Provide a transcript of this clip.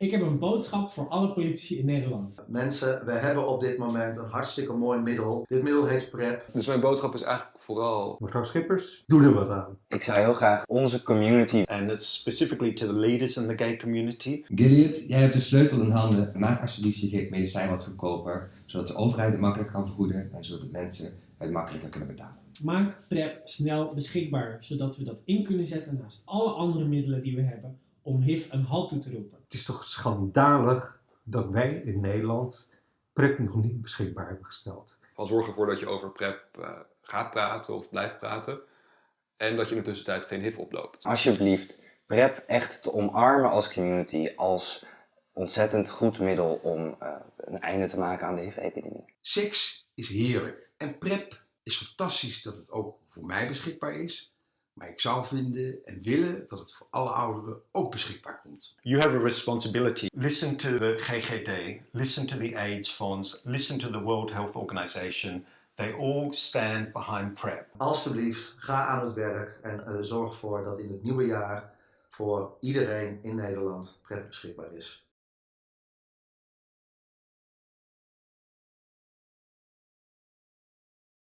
Ik heb een boodschap voor alle politici in Nederland. Mensen, we hebben op dit moment een hartstikke mooi middel. Dit middel heet PrEP. Dus mijn boodschap is eigenlijk vooral... Mevrouw Schippers, doe er wat aan. Ik zou heel graag onze community And it's specifically to the leaders in the gay community. Gilead, jij hebt de sleutel in handen. Maak alsjeblieft je medicijn wat goedkoper, zodat de overheid het makkelijker kan vergoeden en zodat mensen het makkelijker kunnen betalen. Maak PrEP snel beschikbaar, zodat we dat in kunnen zetten naast alle andere middelen die we hebben om HIV een halt toe te roepen. Het is toch schandalig dat wij in Nederland PrEP nog niet beschikbaar hebben gesteld. Van zorg ervoor dat je over PrEP uh, gaat praten of blijft praten. En dat je in de tussentijd geen HIV oploopt. Alsjeblieft, PrEP echt te omarmen als community, als ontzettend goed middel om uh, een einde te maken aan de HIV-epidemie. Seks is heerlijk en PrEP is fantastisch dat het ook voor mij beschikbaar is. Maar ik zou vinden en willen dat het voor alle ouderen ook beschikbaar komt. You have a responsibility. Listen to the GGD, listen to the AIDS Funds, listen to the World Health Organization. They all stand behind PrEP. Alsjeblieft, ga aan het werk en uh, zorg ervoor dat in het nieuwe jaar voor iedereen in Nederland PrEP beschikbaar is.